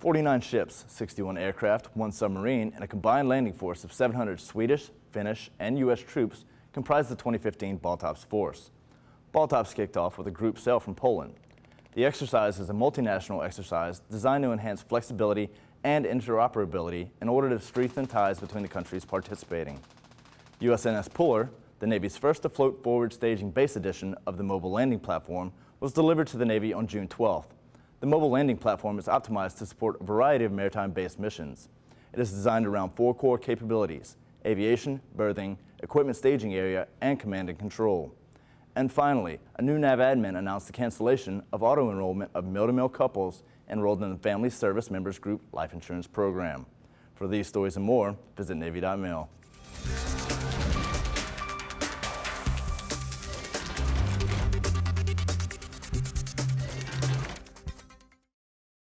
49 ships, 61 aircraft, one submarine, and a combined landing force of 700 Swedish, Finnish, and U.S. troops comprise the 2015 Baltops force. Baltops kicked off with a group sail from Poland. The exercise is a multinational exercise designed to enhance flexibility and interoperability in order to strengthen ties between the countries participating. USNS Puller, the Navy's first afloat forward staging base edition of the mobile landing platform, was delivered to the Navy on June 12th. The mobile landing platform is optimized to support a variety of maritime-based missions. It is designed around four core capabilities, aviation, berthing, equipment staging area, and command and control. And finally, a new NAVADMIN announced the cancellation of auto-enrollment of -mill couples enrolled in the Family Service Members Group Life Insurance Program. For these stories and more, visit Navy.mil.